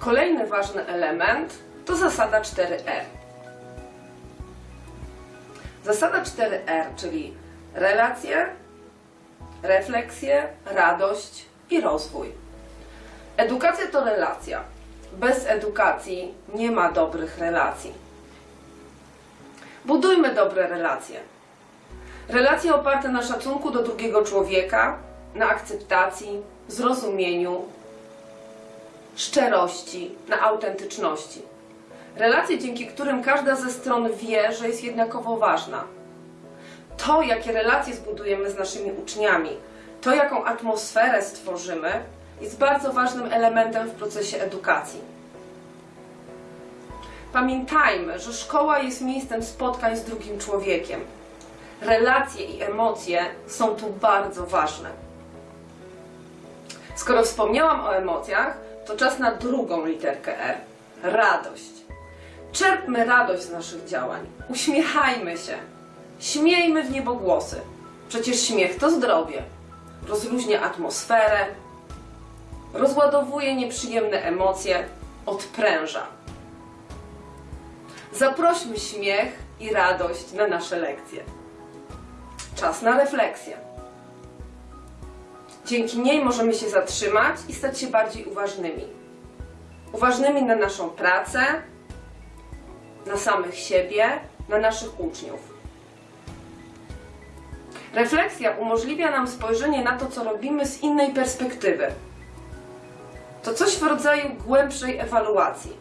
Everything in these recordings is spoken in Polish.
Kolejny ważny element to zasada 4R. Zasada 4R, czyli relacje, refleksje, radość i rozwój. Edukacja to relacja. Bez edukacji nie ma dobrych relacji. Budujmy dobre relacje. Relacje oparte na szacunku do drugiego człowieka, na akceptacji, zrozumieniu, szczerości, na autentyczności. Relacje, dzięki którym każda ze stron wie, że jest jednakowo ważna. To, jakie relacje zbudujemy z naszymi uczniami, to, jaką atmosferę stworzymy, jest bardzo ważnym elementem w procesie edukacji. Pamiętajmy, że szkoła jest miejscem spotkań z drugim człowiekiem. Relacje i emocje są tu bardzo ważne. Skoro wspomniałam o emocjach, to czas na drugą literkę R radość. Czerpmy radość z naszych działań, uśmiechajmy się, śmiejmy w niebogłosy. Przecież śmiech to zdrowie. Rozluźnia atmosferę, rozładowuje nieprzyjemne emocje, odpręża. Zaprośmy śmiech i radość na nasze lekcje. Czas na refleksję. Dzięki niej możemy się zatrzymać i stać się bardziej uważnymi. Uważnymi na naszą pracę, na samych siebie, na naszych uczniów. Refleksja umożliwia nam spojrzenie na to, co robimy z innej perspektywy. To coś w rodzaju głębszej ewaluacji.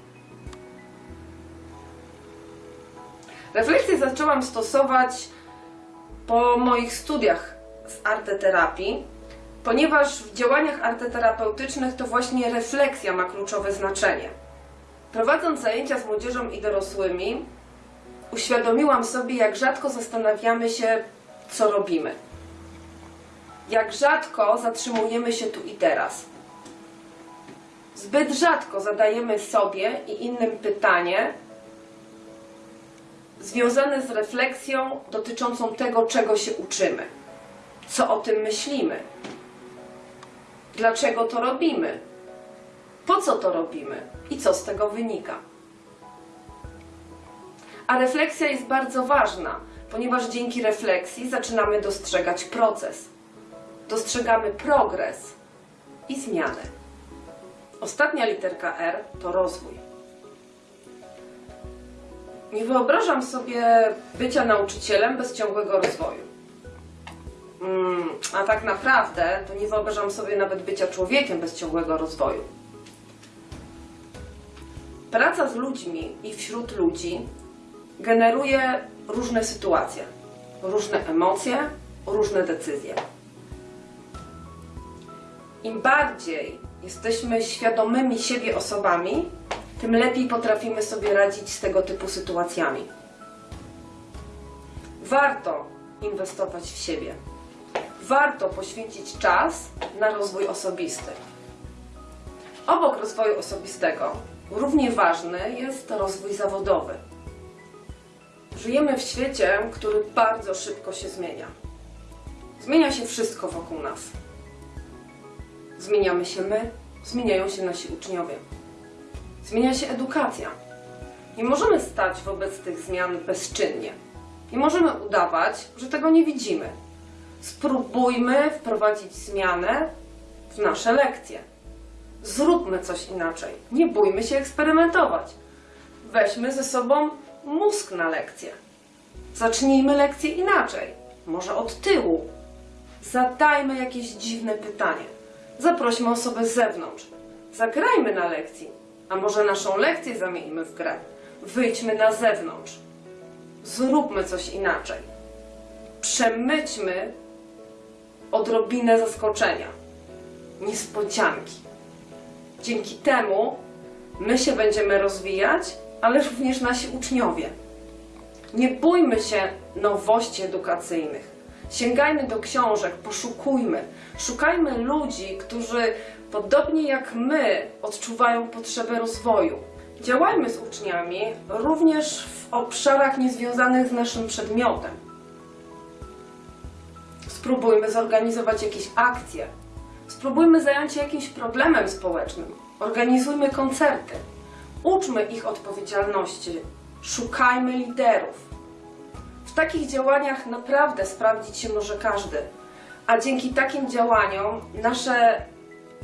Refleksję zaczęłam stosować po moich studiach z arteterapii, ponieważ w działaniach arteterapeutycznych to właśnie refleksja ma kluczowe znaczenie. Prowadząc zajęcia z młodzieżą i dorosłymi, uświadomiłam sobie, jak rzadko zastanawiamy się, co robimy. Jak rzadko zatrzymujemy się tu i teraz. Zbyt rzadko zadajemy sobie i innym pytanie związane z refleksją dotyczącą tego, czego się uczymy. Co o tym myślimy? Dlaczego to robimy? Po co to robimy? I co z tego wynika? A refleksja jest bardzo ważna, ponieważ dzięki refleksji zaczynamy dostrzegać proces. Dostrzegamy progres i zmianę. Ostatnia literka R to rozwój. Nie wyobrażam sobie bycia nauczycielem bez ciągłego rozwoju. Mm, a tak naprawdę to nie wyobrażam sobie nawet bycia człowiekiem bez ciągłego rozwoju. Praca z ludźmi i wśród ludzi generuje różne sytuacje, różne emocje, różne decyzje. Im bardziej jesteśmy świadomymi siebie osobami, tym lepiej potrafimy sobie radzić z tego typu sytuacjami. Warto inwestować w siebie. Warto poświęcić czas na rozwój osobisty. Obok rozwoju osobistego równie ważny jest rozwój zawodowy. Żyjemy w świecie, który bardzo szybko się zmienia. Zmienia się wszystko wokół nas. Zmieniamy się my, zmieniają się nasi uczniowie. Zmienia się edukacja. Nie możemy stać wobec tych zmian bezczynnie. Nie możemy udawać, że tego nie widzimy. Spróbujmy wprowadzić zmianę w nasze lekcje. Zróbmy coś inaczej. Nie bójmy się eksperymentować. Weźmy ze sobą mózg na lekcję. Zacznijmy lekcję inaczej. Może od tyłu. Zadajmy jakieś dziwne pytanie. Zaprośmy osobę z zewnątrz. Zagrajmy na lekcji. A może naszą lekcję zamieńmy w grę. Wyjdźmy na zewnątrz. Zróbmy coś inaczej. Przemyćmy odrobinę zaskoczenia, niespodzianki. Dzięki temu my się będziemy rozwijać, ale również nasi uczniowie. Nie bójmy się nowości edukacyjnych. Sięgajmy do książek, poszukujmy. Szukajmy ludzi, którzy podobnie jak my odczuwają potrzebę rozwoju. Działajmy z uczniami również w obszarach niezwiązanych z naszym przedmiotem. Spróbujmy zorganizować jakieś akcje. Spróbujmy zająć się jakimś problemem społecznym. Organizujmy koncerty. Uczmy ich odpowiedzialności. Szukajmy liderów. W takich działaniach naprawdę sprawdzić się może każdy. A dzięki takim działaniom nasze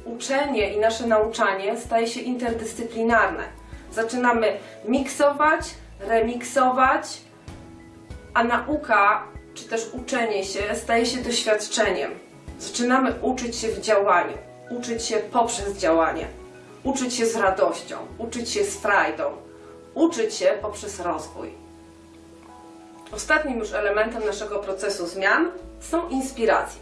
uczenie i nasze nauczanie staje się interdyscyplinarne. Zaczynamy miksować, remiksować, a nauka czy też uczenie się staje się doświadczeniem. Zaczynamy uczyć się w działaniu, uczyć się poprzez działanie, uczyć się z radością, uczyć się z frajdą, uczyć się poprzez rozwój. Ostatnim już elementem naszego procesu zmian są inspiracje.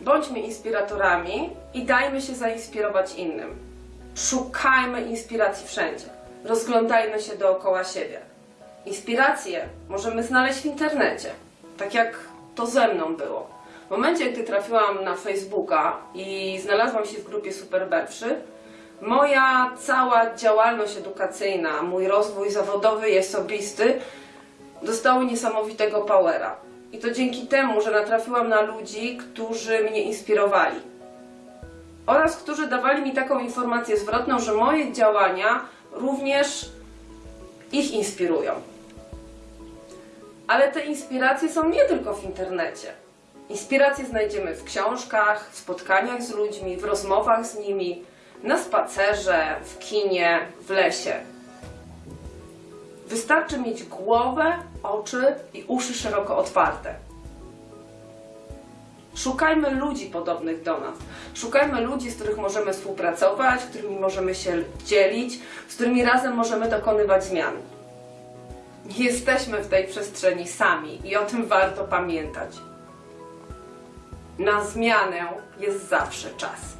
Bądźmy inspiratorami i dajmy się zainspirować innym. Szukajmy inspiracji wszędzie. Rozglądajmy się dookoła siebie. Inspiracje możemy znaleźć w internecie, tak jak to ze mną było. W momencie, gdy trafiłam na Facebooka i znalazłam się w grupie Superberwszy, moja cała działalność edukacyjna, mój rozwój zawodowy i osobisty dostały niesamowitego powera. I to dzięki temu, że natrafiłam na ludzi, którzy mnie inspirowali. Oraz którzy dawali mi taką informację zwrotną, że moje działania również ich inspirują. Ale te inspiracje są nie tylko w internecie. Inspiracje znajdziemy w książkach, w spotkaniach z ludźmi, w rozmowach z nimi, na spacerze, w kinie, w lesie. Wystarczy mieć głowę, oczy i uszy szeroko otwarte. Szukajmy ludzi podobnych do nas. Szukajmy ludzi, z których możemy współpracować, z którymi możemy się dzielić, z którymi razem możemy dokonywać zmian. Nie jesteśmy w tej przestrzeni sami i o tym warto pamiętać. Na zmianę jest zawsze czas.